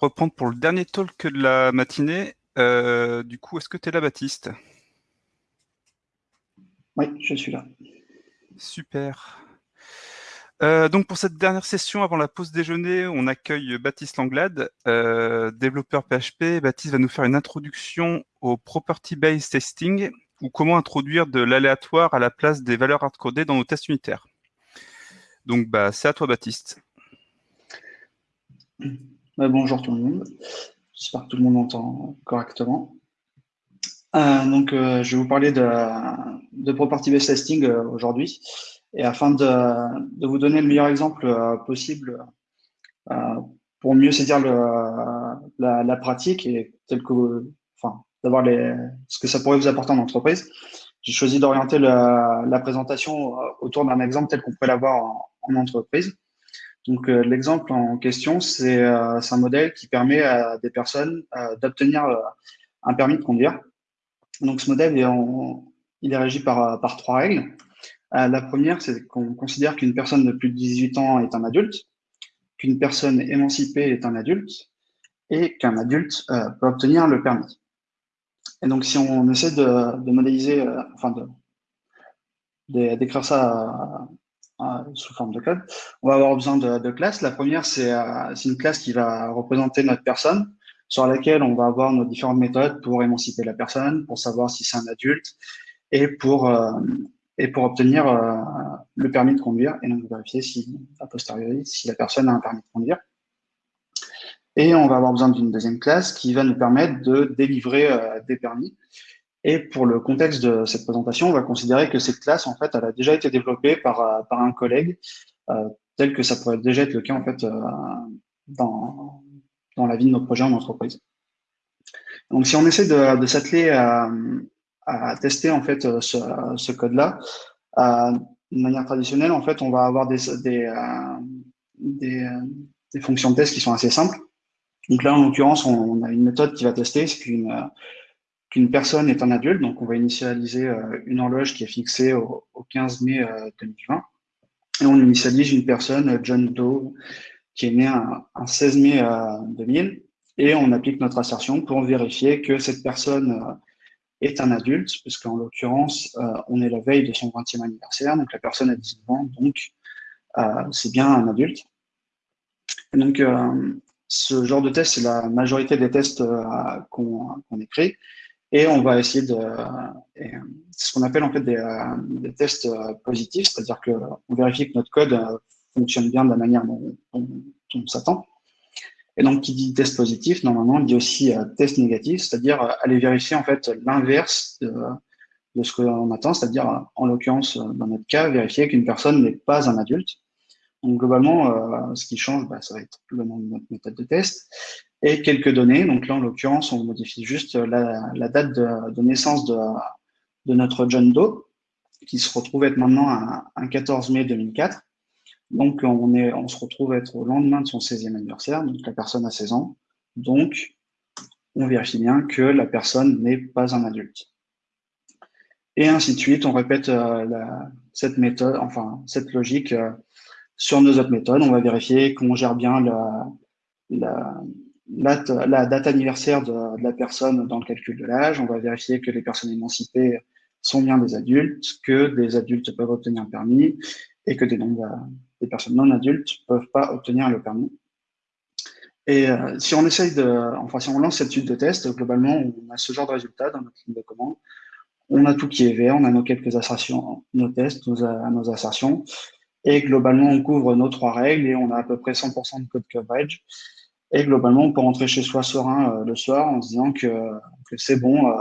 reprendre pour le dernier talk de la matinée. Euh, du coup, est-ce que tu es là, Baptiste? Oui, je suis là. Super. Euh, donc pour cette dernière session avant la pause déjeuner, on accueille Baptiste Langlade, euh, développeur PHP. Baptiste va nous faire une introduction au property-based testing ou comment introduire de l'aléatoire à la place des valeurs hardcodées dans nos tests unitaires. Donc bah, c'est à toi Baptiste. bonjour tout le monde. J'espère que tout le monde entend correctement. Euh, donc, je vais vous parler de, de property-based testing aujourd'hui. Et afin de, vous donner le meilleur exemple euh, possible euh, pour mieux saisir la, pratique et tel que, enfin, d'avoir ce que ça pourrait vous apporter en entreprise, j'ai choisi d'orienter la, présentation euh, autour d'un exemple tel qu'on pourrait l'avoir en, entreprise. Donc, l'exemple en question, c'est un modèle qui permet à des personnes d'obtenir un permis de conduire. Donc, ce modèle, est il est régi par, trois règles. Euh, la première, c'est qu'on considère qu'une personne de plus de 18 ans est un adulte, qu'une personne émancipée est un adulte, et qu'un adulte euh, peut obtenir le permis. Et donc, si on essaie de, modéliser, euh, enfin, d'écrire ça sous forme de code, on va avoir besoin de, classes. La première, c'est une classe qui va représenter notre personne, sur laquelle on va avoir nos différentes méthodes pour émanciper la personne, pour savoir si c'est un adulte, et pour pour obtenir euh, le permis de conduire et donc vérifier si, a posteriori, si la personne a un permis de conduire. Et on va avoir besoin d'une deuxième classe qui va nous permettre de délivrer euh, des permis. Et pour le contexte de cette présentation, on va considérer que cette classe, en fait, elle a déjà été développée par, euh, par un collègue, tel que ça pourrait déjà être le cas, en fait, dans, dans la vie de nos projets en entreprise. Donc, si on essaie de, s'atteler à, à tester en fait euh, ce, code-là. Euh, de manière traditionnelle, en fait, on va avoir des, des, euh, des, fonctions de test qui sont assez simples. Donc là, en l'occurrence, on, a une méthode qui va tester, c'est qu'une qu'une personne est un adulte. Donc, on va initialiser une horloge qui est fixée au, 15 mai 2020. Et on initialise une personne, John Doe, qui est né un, 16 mai 2000. Et on applique notre assertion pour vérifier que cette personne est un adulte, parce qu'en l'occurrence, euh, on est la veille de son 20e anniversaire, donc la personne a 19 ans, donc euh, c'est bien un adulte. Donc, euh, ce genre de test, c'est la majorité des tests qu'on écrit, et on va essayer de... C'est ce qu'on appelle en fait des, des tests positifs, c'est-à-dire qu'on vérifie que notre code fonctionne bien de la manière dont on s'attend. Et donc, qui dit test positif, normalement, dit aussi euh, test négatif, c'est-à-dire euh, aller vérifier en fait l'inverse de, ce qu'on attend, c'est-à-dire, en l'occurrence, euh, dans notre cas, vérifier qu'une personne n'est pas un adulte. Donc, globalement, ce qui change, bah, ça va être le nom de notre méthode de test et quelques données. Donc là, en l'occurrence, on modifie juste la, date de, naissance de, de, notre John Doe, qui se retrouve être maintenant un 14 mai 2004. Donc, on, est, on se retrouve être au lendemain de son 16e anniversaire, donc la personne a 16 ans. Donc, on vérifie bien que la personne n'est pas un adulte. Et ainsi de suite, on répète euh, cette méthode, enfin, cette logique euh, sur nos autres méthodes. On va vérifier qu'on gère bien la, la, date anniversaire de, la personne dans le calcul de l'âge. On va vérifier que les personnes émancipées sont bien des adultes, que des adultes peuvent obtenir un permis et que des, nombres, des personnes non adultes ne peuvent pas obtenir le permis. Et euh, si on essaye de, enfin, si on lance cette suite de tests, globalement, on a ce genre de résultat dans notre ligne de commande. On a tout qui est vert, on a nos quelques assertions, nos tests, nos, nos assertions. Et globalement, on couvre nos trois règles et on a à peu près 100% de code coverage. Et globalement, on peut rentrer chez soi serein euh, le soir en se disant que, c'est bon, euh,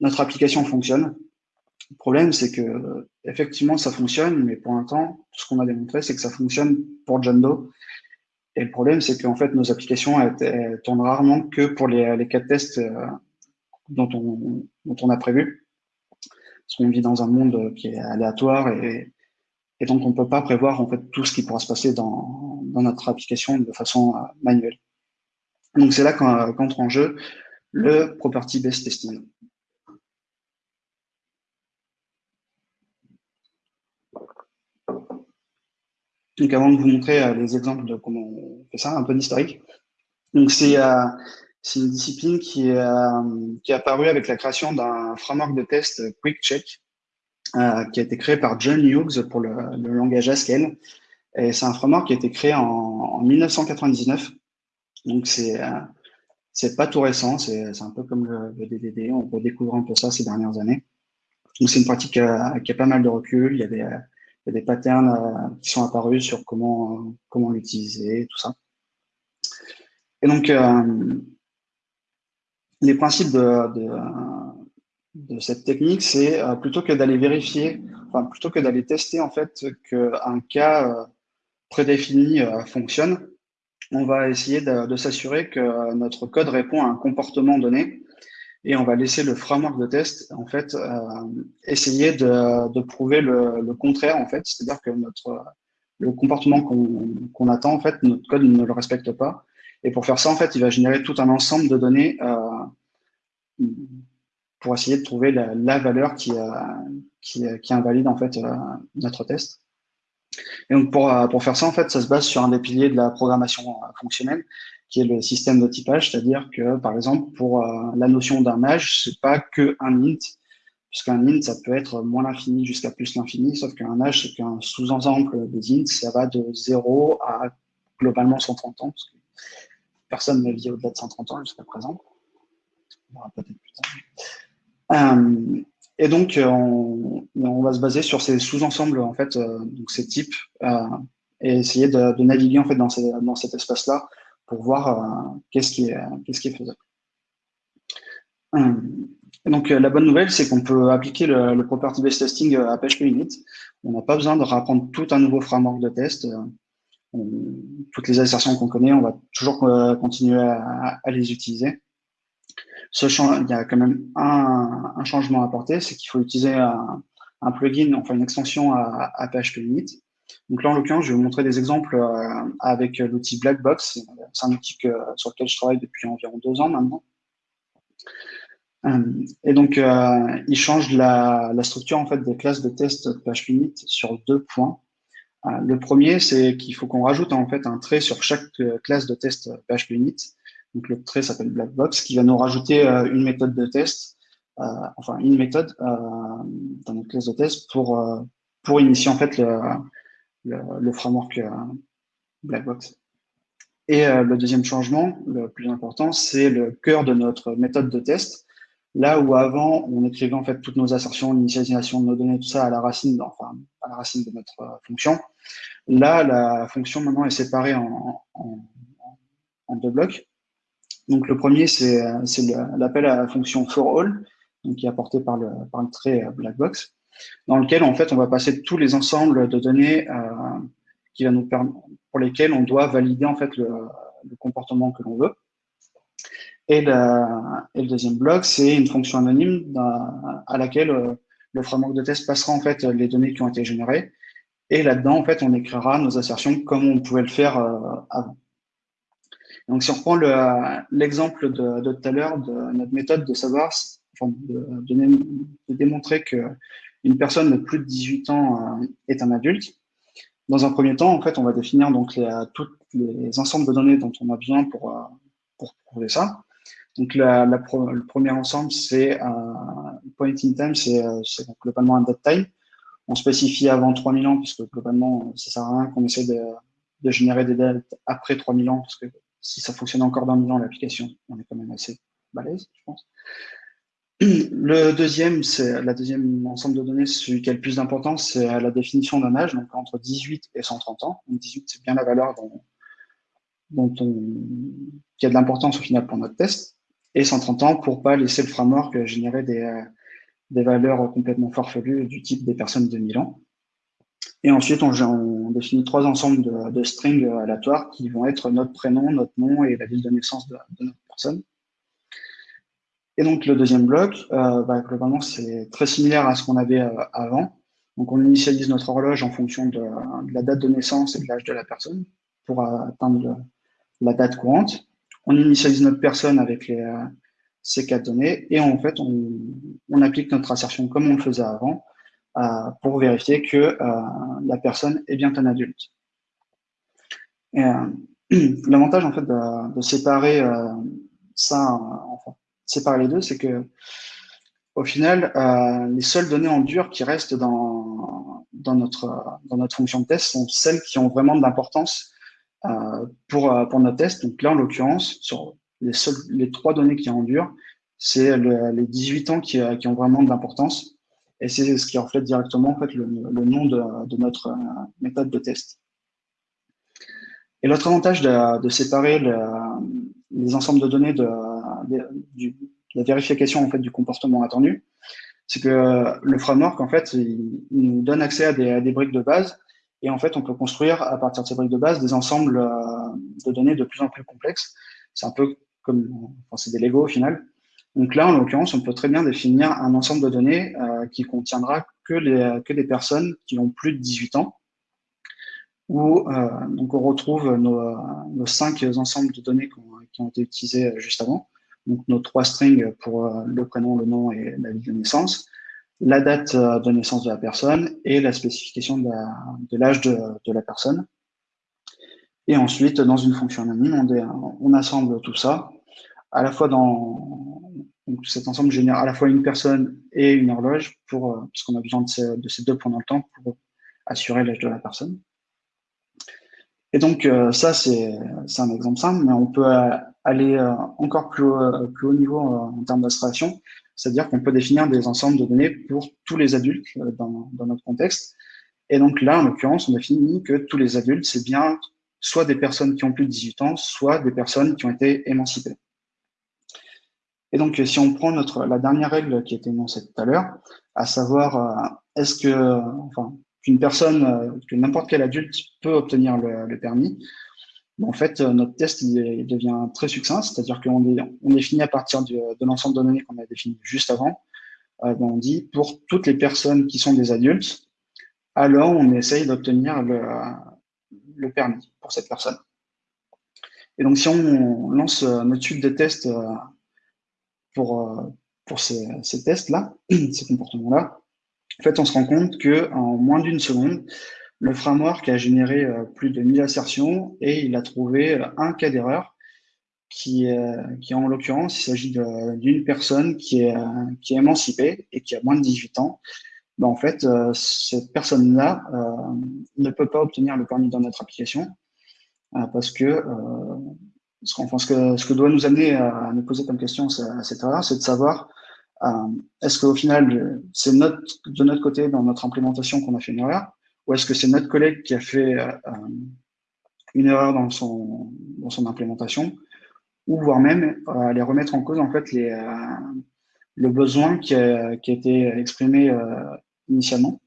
notre application fonctionne. Le problème, c'est que effectivement, ça fonctionne, mais pour l'instant, ce qu'on a démontré, c'est que ça fonctionne pour John Doe. Et le problème, c'est qu'en fait, nos applications elles, tournent rarement que pour les, les cas de tests euh, dont, on, dont on a prévu. Parce qu'on vit dans un monde qui est aléatoire et, et donc on ne peut pas prévoir tout ce qui pourra se passer dans, notre application de façon euh, manuelle. Donc c'est là qu'entre en jeu le property-based testing. Donc avant de vous montrer euh, les exemples de comment on fait ça, un peu d'historique. Donc, c'est une discipline qui est, qui est apparue avec la création d'un framework de test Quick Check, qui a été créé par John Hughes pour le, le langage Haskell. Et c'est un framework qui a été créé en, en 1999. Donc, c'est c'est pas tout récent, c'est un peu comme le, le, DDD, on redécouvre un peu ça ces dernières années. Donc, c'est une pratique euh, qui a pas mal de recul, il y a des, il y a des patterns euh, qui sont apparus sur comment, comment l'utiliser, tout ça. Et donc, euh, les principes de, de, de cette technique, c'est plutôt que d'aller vérifier, plutôt que d'aller tester en fait qu'un cas prédéfini fonctionne, on va essayer de, s'assurer que notre code répond à un comportement donné et on va laisser le framework de test en fait euh, essayer de, prouver le, contraire en fait, c'est-à-dire que notre le comportement qu'on attend en fait notre code ne le respecte pas. Et pour faire ça en fait il va générer tout un ensemble de données euh, pour essayer de trouver la, valeur qui, euh, qui, invalide en fait notre test. Et donc pour, euh, faire ça, en fait, ça se base sur un des piliers de la programmation euh, fonctionnelle, qui est le système de typage, c'est-à-dire que, par exemple, pour euh, la notion d'un âge, c'est pas que un int, puisqu'un int, ça peut être moins l'infini jusqu'à plus l'infini, sauf qu'un âge, c'est qu'un sous-ensemble des ints, ça va de 0 à globalement 130 ans, parce que personne ne vit au-delà de 130 ans jusqu'à présent. On verra peut-être plus tard. Et donc, euh, on, va se baser sur ces sous-ensembles, en fait, euh, donc ces types, euh, et essayer de, naviguer en fait dans, cet espace-là pour voir qu'est-ce qui, est, faisable. donc, la bonne nouvelle, c'est qu'on peut appliquer le, property-based testing à PHP Unit. On n'a pas besoin de rapprendre tout un nouveau framework de test. toutes les assertions qu'on connaît, on va toujours continuer à les utiliser il y a quand même un, changement à apporter, c'est qu'il faut utiliser un, plugin, enfin une extension à, PHP Unit. Donc là, en l'occurrence, je vais vous montrer des exemples euh, avec l'outil Blackbox. C'est un outil sur lequel je travaille depuis environ deux ans maintenant. Euh, et donc, euh, il change la, structure en fait des classes de test PHP Unit sur deux points. Le premier, c'est qu'il faut qu'on rajoute en fait un trait sur chaque classe de test PHP Unit donc le trait s'appelle Blackbox, qui va nous rajouter euh, une méthode de test, euh, enfin une méthode euh, dans notre classe de test pour, pour initier en fait le, framework Blackbox. Et le deuxième changement, le plus important, c'est le cœur de notre méthode de test. Là où avant, on écrivait en fait toutes nos assertions, l'initialisation de nos données, tout ça à la racine, de notre fonction. Là, la fonction maintenant est séparée en deux blocs. Donc le premier, c'est l'appel à la fonction for donc, qui est apporté par le, par le trait euh, Blackbox, dans lequel en fait on va passer tous les ensembles de données euh, qui va nous pour lesquels on doit valider en fait le, le comportement que l'on veut. Et, le deuxième bloc, c'est une fonction anonyme à laquelle euh, le framework de test passera en fait les données qui ont été générées. Et là-dedans, en fait, on écrira nos assertions comme on pouvait le faire avant. Donc, si on reprend l'exemple de, de, tout à l'heure de notre méthode de savoir, de, démontrer qu'une personne de plus de 18 ans euh, est un adulte, dans un premier temps, en fait, on va définir donc les, tous les ensembles de données dont on a besoin pour, euh, pour prouver ça. Donc, le premier ensemble, c'est euh, point in time, c'est globalement un date time. On spécie avant 3000 ans, puisque globalement, ça sert à rien qu'on essaie de, de générer des dates après 3000 ans, parce que si ça fonctionne encore dans mille ans, l'application, on est quand même assez balèze, je pense. Le deuxième, c'est la deuxième ensemble de données, celui qui a le plus d'importance, c'est la définition d'un âge, donc entre 18 et 130 ans. Donc 18, c'est bien la valeur dont, dont on, qui a de l'importance au final pour notre test, et 130 ans pour pas laisser le framework générer des, des valeurs complètement farfelues du type des personnes de 1000 ans. Et ensuite, on, définit trois ensembles de, strings aléatoires qui vont être notre prénom, notre nom et la ville de naissance de, notre personne. Et donc, le deuxième bloc, euh, bah, globalement, c'est très similaire à ce qu'on avait euh, avant. Donc, on initialise notre horloge en fonction de, la date de naissance et de l'âge de la personne pour atteindre la date courante. On initialise notre personne avec les, euh, ces quatre données et en fait, on, on applique notre assertion comme on le faisait avant euh, pour vérifier que euh, la personne est bien un adulte. Euh, l'avantage en fait de, séparer ça, séparer les deux, c'est que au final, les seules données en dur qui restent dans, dans, notre, dans notre fonction de test sont celles qui ont vraiment de l'importance pour, pour notre test. Donc là, en l'occurrence, sur les, seules, les trois données qui en dur, c'est les 18 ans qui, qui ont vraiment de l'importance. Et c'est ce qui reflète directement en fait, le, nom de, notre méthode de test. Et l'autre avantage de, séparer le, les ensembles de données de, la vérification en fait, du comportement attendu, c'est que le framework, en fait, il, nous donne accès à des, à des, briques de base et en fait, on peut construire à partir de ces briques de base des ensembles euh, de données de plus en plus complexes. C'est un peu comme, enfin, c'est des Lego au final. Donc là, en l'occurrence, on peut très bien définir un ensemble de données euh, qui contiendra que, les, que des personnes qui ont plus de 18 ans où euh, donc on retrouve nos, nos, cinq ensembles de données qui ont, été utilisés juste avant. Donc nos trois strings pour euh, le prénom, le nom et la ville de naissance, la date euh, de naissance de la personne et la spécification de l'âge de, la personne. Et ensuite, dans une fonction anonyme, on, on assemble tout ça, à la fois dans donc cet ensemble génère à la fois une personne et une horloge, pour, puisqu'on a besoin de ces, de ces deux points dans le temps pour assurer l'âge de la personne. Et donc, euh, ça, c'est un exemple simple, mais on peut euh, aller euh, encore plus haut, plus haut niveau en termes d'abstraction, c'est-à-dire qu'on peut définir des ensembles de données pour tous les adultes dans, dans notre contexte. Et donc là, en l'occurrence, on définit que tous les adultes, c'est bien soit des personnes qui ont plus de 18 ans, soit des personnes qui ont été émancipées. Et donc, si on prend notre, la dernière règle qui était énoncée tout à l'heure, à savoir, est-ce que, enfin, qu'une personne, euh, que n'importe quel adulte peut obtenir le, permis, en fait, euh, notre test il, devient très succinct, c'est-à-dire qu'on on définit à partir de l'ensemble de données qu'on a défini juste avant, euh, ben, on dit pour toutes les personnes qui sont des adultes, alors on essaye d'obtenir le, le, permis pour cette personne. Et donc, si on lance notre suite de tests pour, pour ces, ces tests-là, ces comportements-là, en fait, on se rend compte que en moins d'une seconde, le framework a généré euh, plus de 1000 assertions et il a trouvé euh, un cas d'erreur qui, qui en l'occurrence, il s'agit d'une personne qui est, qui est émancipée et qui a moins de 18 ans. Ben, en fait, euh, cette personne-là ne peut pas obtenir le permis dans notre application parce que ce, ce, que, ce que doit nous amener à nous poser comme question à cette erreur, c'est de savoir euh, est-ce qu'au final, c'est notre, de notre côté, dans notre implémentation, qu'on a fait une erreur Ou est-ce que c'est notre collègue qui a fait euh, une erreur dans son, dans son implémentation Ou voire même euh, aller remettre en cause en fait les, le besoin qui a, qui a été exprimé initialement.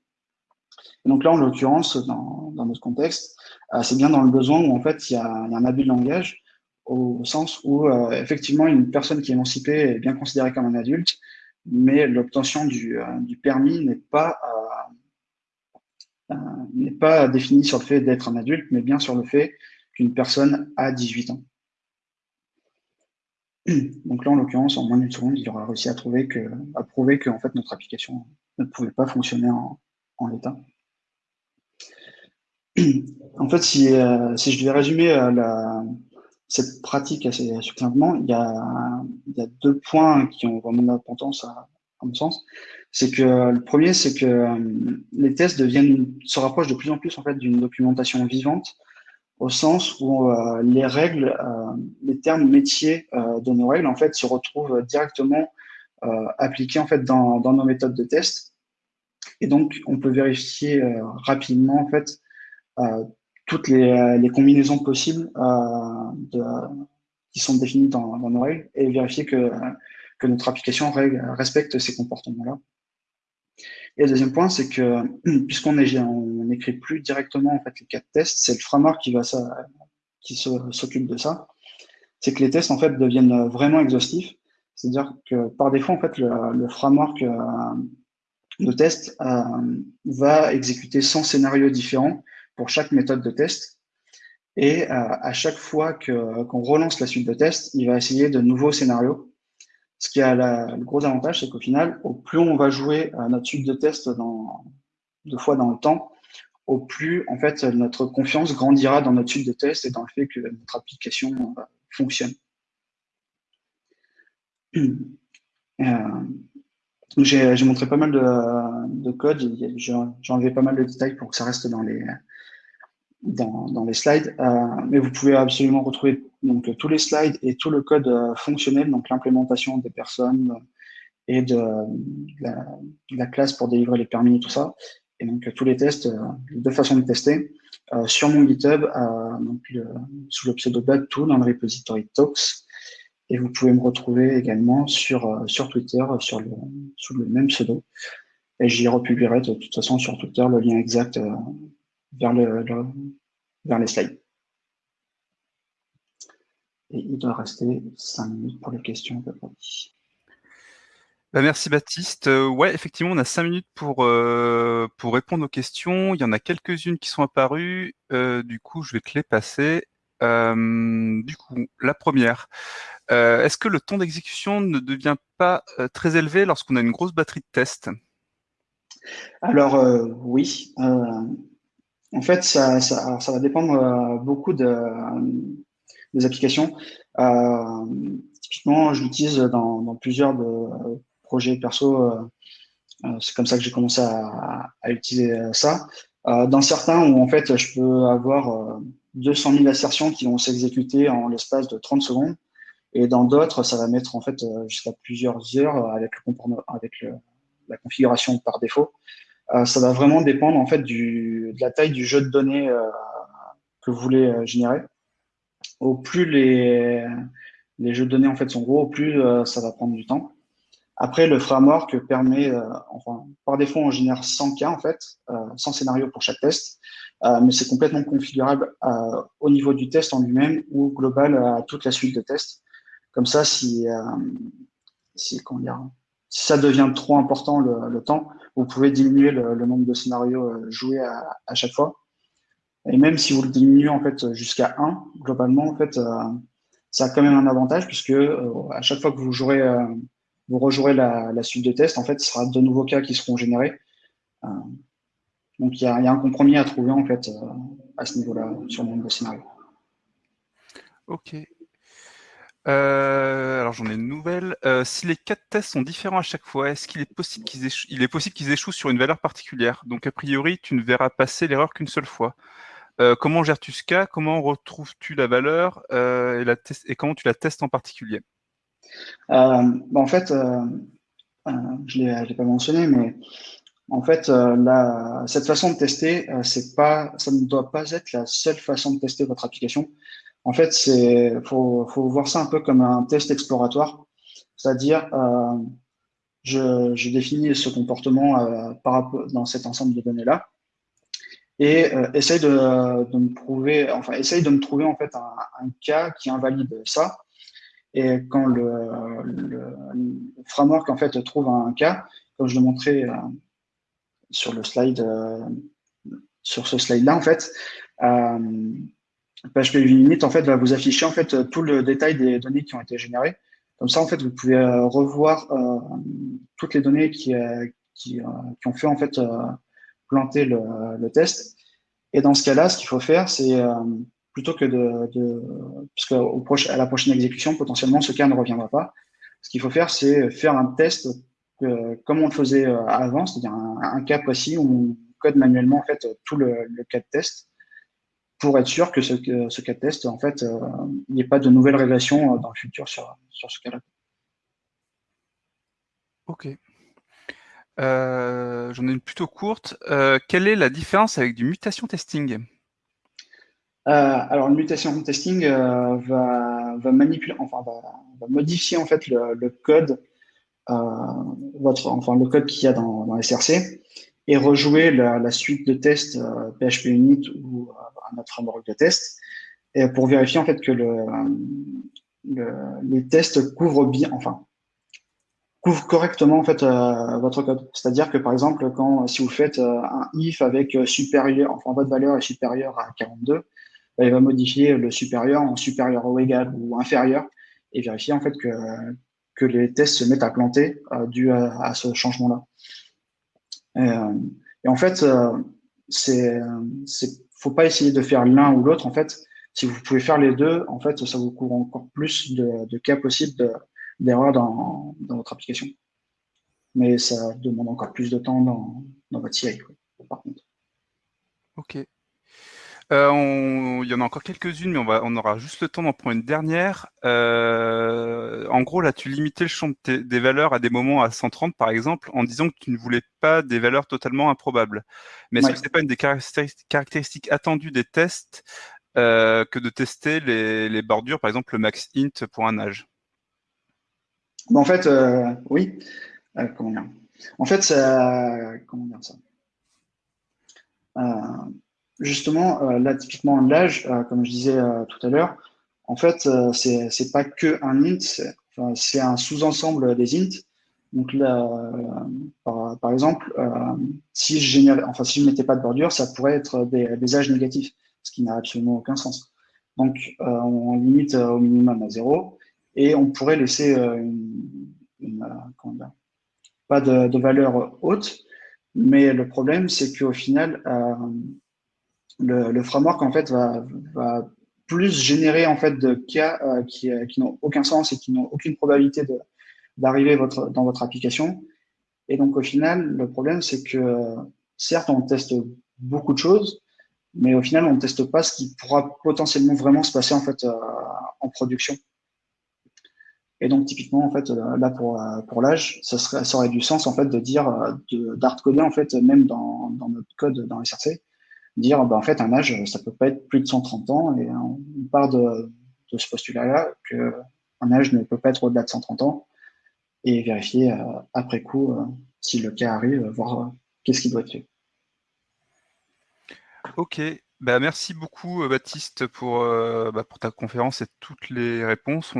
Donc là, en l'occurrence, dans, dans, notre contexte, c'est bien dans le besoin où en fait il y a, il y a un abus de langage au sens où effectivement une personne qui est émancipée est bien considérée comme un adulte, mais l'obtention du, euh, du, permis n'est pas, euh, euh, n'est pas définie sur le fait d'être un adulte, mais bien sur le fait qu'une personne a 18 ans. Donc là, en l'occurrence, en moins d'une seconde, il aura réussi à, trouver que, à prouver que fait, notre application ne pouvait pas fonctionner en, en l'état. En fait, si, si je devais résumer la, cette pratique assez succinctement, il y a, il y a deux points qui ont vraiment d'importance à, mon sens. C'est que le premier, c'est que euh, les tests deviennent, se rapprochent de plus en plus en fait d'une documentation vivante, au sens où euh, les règles, euh, les termes métiers de nos règles en fait se retrouvent directement appliqués en fait dans, dans, nos méthodes de test. Et donc, on peut vérifier rapidement en fait toutes les, euh, les, combinaisons possibles euh, de, qui sont définies dans, dans, nos règles et vérifier que, que notre application respecte ces comportements-là. Et le deuxième point, c'est que puisqu'on on n'écrit plus directement en fait les cas de tests, c'est le framework qui va qui s'occupe de ça. C'est que les tests en fait deviennent vraiment exhaustifs. C'est-à-dire que par défaut en fait le, le framework euh, de test euh, va exécuter 100 scénarios différents pour chaque méthode de test. Et euh, à chaque fois qu'on relance la suite de test, il va essayer de nouveaux scénarios. Ce qui a le gros avantage, c'est qu'au final, au plus on va jouer à notre suite de test deux fois dans le temps, au plus en fait notre confiance grandira dans notre suite de tests et dans le fait que notre application fonctionne. J'ai montré pas mal de, code, j'ai enlevé pas mal de détails pour que ça reste dans les, dans, les slides, euh, mais vous pouvez absolument retrouver donc, tous les slides et tout le code euh, fonctionnel, donc l'implémentation des personnes et de, la, classe pour délivrer les permis et tout ça, et donc tous les tests, euh, deux façons de tester, sur mon GitHub, donc, sous le pseudo tout dans le repository Talks, et vous pouvez me retrouver également sur, sur Twitter sur le, sous le même pseudo. Et j'y republierai de toute façon sur Twitter le lien exact vers, le, vers les slides. Et il doit rester 5 minutes pour les questions. Bah, merci Baptiste. Euh, ouais, effectivement, on a 5 minutes pour, euh, pour répondre aux questions. Il y en a quelques-unes qui sont apparues. Euh, du coup, je vais te les passer. du coup, la première. Est-ce que le temps d'exécution ne devient pas très élevé lorsqu'on a une grosse batterie de tests? Alors, oui. En fait, ça, va dépendre euh, beaucoup de, des applications. Euh, typiquement, je l'utilise dans, plusieurs projets perso. Euh, c'est comme ça que j'ai commencé à, utiliser ça. dans certains où en fait, je peux avoir 200 000 assertions qui vont s'exécuter en l'espace de 30 secondes. Et dans d'autres, ça va mettre en fait jusqu'à plusieurs heures avec, la configuration par défaut. Euh, ça va vraiment dépendre en fait du, de la taille du jeu de données euh, que vous voulez euh, générer. Au plus les, les jeux de données en fait sont gros, au plus ça va prendre du temps. Après, le framework permet, par défaut, on génère 100 cas en fait, 100 scénarios pour chaque test, mais c'est complètement configurable au niveau du test en lui-même ou global à toute la suite de tests. Comme ça, si, si, si ça devient trop important le temps, vous pouvez diminuer le, nombre de scénarios euh, joués à, chaque fois. Et même si vous le diminuez en fait jusqu'à 1, globalement, en fait, euh, ça a quand même un avantage puisque euh, à chaque fois que vous jouerez, vous rejouerez la, suite de tests, en fait, ce sera de nouveaux cas qui seront générés. donc il y a, y a, un compromis à trouver en fait à ce niveau-là sur le nombre de scénarios. Ok. Euh, alors j'en ai une nouvelle. Euh, si les quatre tests sont différents à chaque fois, est-ce qu'il est possible qu'ils échouent, il est possible qu'ils échouent sur une valeur particulière? Donc a priori, tu ne verras passer l'erreur qu'une seule fois. Euh, comment gères-tu ce cas? Comment retrouves-tu la valeur et, comment tu la testes en particulier? Bah, En fait, je ne l'ai pas mentionné, mais en fait, cette façon de tester, c'est pas, ça ne doit pas être la seule façon de tester votre application. En fait, c'est faut, faut voir ça un peu comme un test exploratoire, c'est-à-dire euh, je, je, définis ce comportement euh, dans cet ensemble de données là et euh, essaye de, de, me prouver, enfin essaye de me trouver en fait un, cas qui invalide ça. Et quand le, framework en fait trouve un cas, comme je le montrais sur le slide, sur ce slide là en fait. Euh, PHP Unit en fait va vous afficher en fait tout le détail des données qui ont été générées. Comme ça en fait vous pouvez euh, revoir euh, toutes les données qui, euh, qui, qui, ont fait en fait planter le, le, test. Et dans ce cas-là, ce qu'il faut faire, c'est plutôt que de, de parce qu'à à la prochaine exécution, potentiellement ce cas ne reviendra pas. Ce qu'il faut faire, c'est faire un test comme on le faisait avant, c'est-à-dire un, un, cas précis où on code manuellement en fait tout le, le cas de test pour être sûr que ce, ce cas de test, en fait, euh, il n'y ait pas de nouvelles régressions euh, dans le futur sur, sur ce cas-là. Ok. Euh, j'en ai une plutôt courte. quelle est la différence avec du mutation testing? Alors, le mutation testing va, va, manipuler, enfin, va, modifier en fait le, code, votre, enfin le code qu'il y a dans, dans SRC et rejouer la, suite de tests PHP Unit ou notre framework de test, et pour vérifier en fait que le, les tests couvrent bien, enfin, couvrent correctement en fait euh, votre code. C'est-à-dire que par exemple, quand si vous faites euh, un if avec supérieur, enfin votre valeur est supérieure à 42, bah, il va modifier le supérieur en supérieur ou égal ou inférieur et vérifier en fait que, les tests se mettent à planter euh, dû à, ce changement-là. Et, et, en fait, c'est, c'est, faut pas essayer de faire l'un ou l'autre. En fait, si vous pouvez faire les deux, en fait, ça vous couvre encore plus de, cas possibles d'erreurs dans, votre application. Mais ça demande encore plus de temps dans, dans votre CI, par contre. Ok. Euh, il y en a encore quelques-unes, mais on, va, on aura juste le temps d'en prendre une dernière. Euh, en gros, là, tu limitais le champ des valeurs à des moments à 130, par exemple, en disant que tu ne voulais pas des valeurs totalement improbables. Mais est-ce que ce n'est pas une des caractéristiques attendues des tests euh, que de tester les, bordures, par exemple le max int pour un âge? En fait, oui. comment dire? En fait, ça, comment dire ça? Justement, euh, là, typiquement, l'âge, euh, comme je disais euh, tout à l'heure, en fait, c'est c'est pas que un int, c'est un sous-ensemble des int. Donc là, par, exemple, si je générais, enfin si mettais pas de bordure, ça pourrait être des, âges négatifs, ce qui n'a absolument aucun sens. Donc on limite au minimum à zéro et on pourrait laisser pas de, de, valeur haute, mais le problème c'est qu'au final, le, framework en fait va, plus générer en fait de cas euh, qui, euh, qui n'ont aucun sens et qui n'ont aucune probabilité d'arriver dans votre application. Et donc au final, le problème c'est que certes on teste beaucoup de choses, mais au final on ne teste pas ce qui pourra potentiellement vraiment se passer en euh, production. Et donc typiquement en fait là pour pour l'âge, ça serait ça aurait du sens en fait de dire d'hardcoder en fait même dans, dans notre code dans SRC dire bah, en fait un âge ça peut pas être plus de 130 ans et on part de, ce postulat-là que un âge ne peut pas être au-delà de 130 ans et vérifier euh, après coup euh, si le cas arrive, voir euh, qu'est-ce qui doit être fait. Ok, bah, merci beaucoup Baptiste pour, bah, pour ta conférence et toutes les réponses.